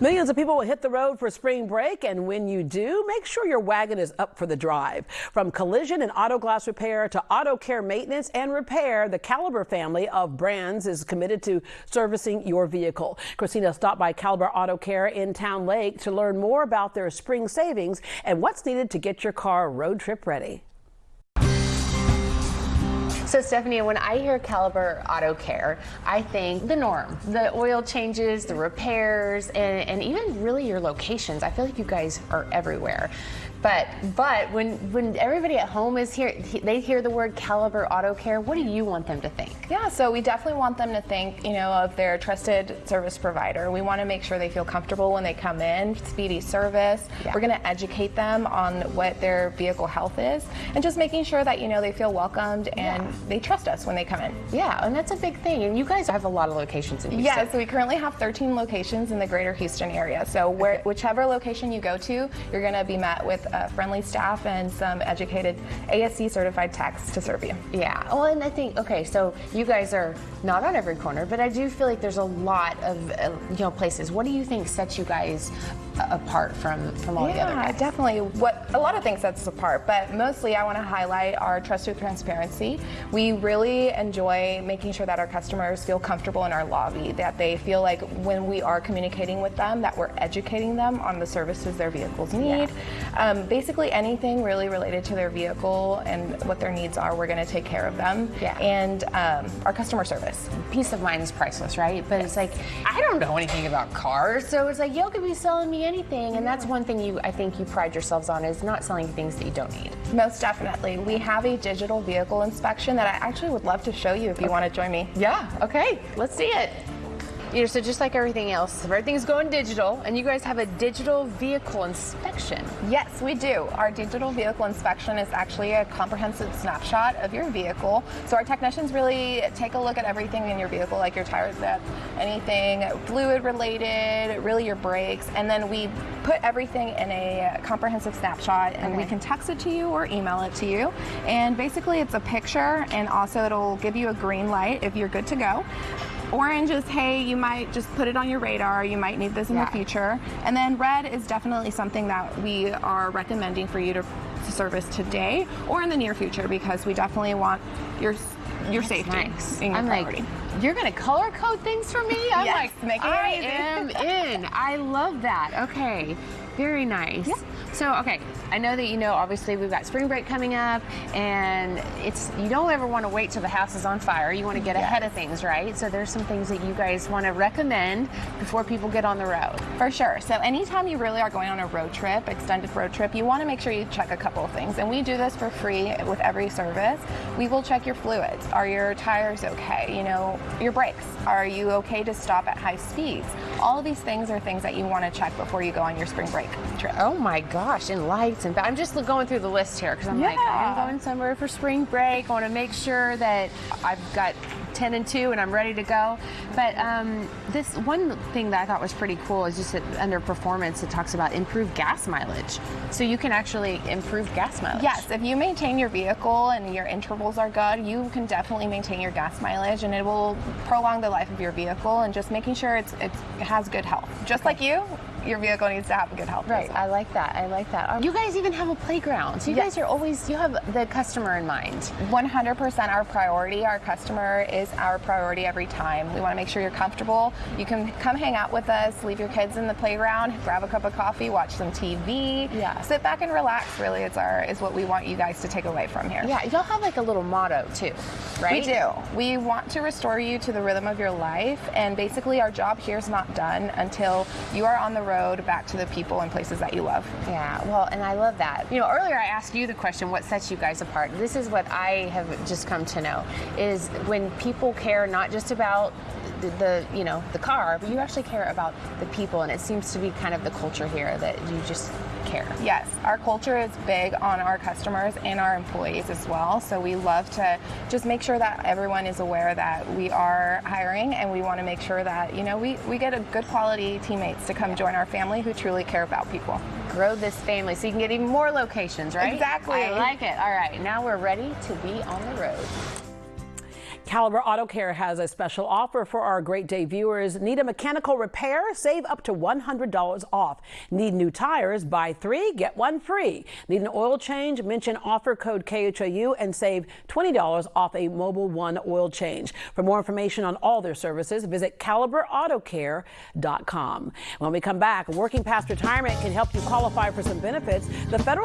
Millions of people will hit the road for spring break, and when you do, make sure your wagon is up for the drive. From collision and auto glass repair to auto care maintenance and repair, the Caliber family of brands is committed to servicing your vehicle. Christina stopped by Caliber Auto Care in Towne Lake to learn more about their spring savings and what's needed to get your car road trip ready. So Stephanie, when I hear Caliber Auto Care, I think the norm, the oil changes, the repairs, and, and even really your locations. I feel like you guys are everywhere. But but when when everybody at home is here, they hear the word Caliber Auto Care. What do you want them to think? Yeah, so we definitely want them to think, you know, of their trusted service provider. We want to make sure they feel comfortable when they come in, speedy service. Yeah. We're going to educate them on what their vehicle health is, and just making sure that you know they feel welcomed and yeah. they trust us when they come in. Yeah, and that's a big thing. And you guys have a lot of locations in Houston. Yeah, so we currently have 13 locations in the greater Houston area. So where, whichever location you go to, you're going to be met with uh, friendly staff and some educated ASE certified techs to serve you. Yeah, well, and I think, okay, so you guys are not on every corner, but I do feel like there's a lot of, uh, you know, places. What do you think sets you guys apart from, from all yeah, the other guys? definitely. What A lot of things sets us apart, but mostly I want to highlight our trust with transparency. We really enjoy making sure that our customers feel comfortable in our lobby, that they feel like when we are communicating with them, that we're educating them on the services their vehicles need. Yeah. Um, basically, anything really related to their vehicle and what their needs are, we're going to take care of them. Yeah. And um, our customer service. Peace of mind is priceless, right? But it's like, I don't know anything about cars, so it's like, y'all could be selling me anything. And that's one thing you, I think you pride yourselves on is not selling things that you don't need. Most definitely. We have a digital vehicle inspection that I actually would love to show you if you okay. want to join me. Yeah, okay, let's see it. You know, so just like everything else, everything's going digital, and you guys have a digital vehicle inspection. Yes, we do. Our digital vehicle inspection is actually a comprehensive snapshot of your vehicle. So our technicians really take a look at everything in your vehicle, like your tires, that anything fluid related, really your brakes, and then we put everything in a comprehensive snapshot, and okay. we can text it to you or email it to you. And basically, it's a picture, and also it'll give you a green light if you're good to go. Orange is, hey, you might just put it on your radar. You might need this in yeah. the future. And then red is definitely something that we are recommending for you to, to service today or in the near future because we definitely want your your That's safety nice. in your I'm priority. Like, you're going to color code things for me? I'm yes, like, make it I easy. am in. I love that. Okay. Very nice. Yeah. So, okay, I know that you know, obviously, we've got spring break coming up, and it's you don't ever want to wait till the house is on fire. You want to get yes. ahead of things, right? So, there's some things that you guys want to recommend before people get on the road. For sure. So, anytime you really are going on a road trip, extended road trip, you want to make sure you check a couple of things. And we do this for free with every service. We will check your fluids. Are your tires okay? You know, your brakes. Are you okay to stop at high speeds? All of these things are things that you want to check before you go on your spring break trip. Oh my gosh, and lights and I'm just going through the list here because I'm yeah. like, I'm going somewhere for spring break. I want to make sure that I've got 10 and 2 and I'm ready to go. But um, this one thing that I thought was pretty cool is just that under performance, it talks about improved gas mileage. So you can actually improve gas mileage. Yes, if you maintain your vehicle and your intervals are good, you can definitely maintain your gas mileage and it will prolong the life of your vehicle and just making sure it's, it's it has good health. Just okay. like you, your vehicle needs to have a good health. Right. I like that. I like that. Um, you guys even have a playground. So you yes. guys are always you have the customer in mind. 100% our priority. Our customer is our priority every time. We want to make sure you're comfortable. You can come hang out with us, leave your kids in the playground, grab a cup of coffee, watch some TV. Yeah. Sit back and relax. Really, it's our is what we want you guys to take away from here. Yeah. Y'all have like a little motto too, right? We do. We want to restore you to the rhythm of your life, and basically our job here is not done until you are on the road road back to the people and places that you love. Yeah, well, and I love that. You know, earlier I asked you the question, what sets you guys apart? This is what I have just come to know, is when people care not just about the, the, you know the car, but you actually care about the people, and it seems to be kind of the culture here that you just care. Yes, our culture is big on our customers and our employees as well. So we love to just make sure that everyone is aware that we are hiring, and we want to make sure that you know we we get a good quality teammates to come join our family who truly care about people. Grow this family so you can get even more locations, right? Exactly. I like it. All right, now we're ready to be on the road. Caliber Auto Care has a special offer for our Great Day viewers. Need a mechanical repair? Save up to $100 off. Need new tires? Buy three, get one free. Need an oil change? Mention offer code KHOU and save $20 off a Mobil One oil change. For more information on all their services, visit caliberautocare.com. When we come back, working past retirement can help you qualify for some benefits. The federal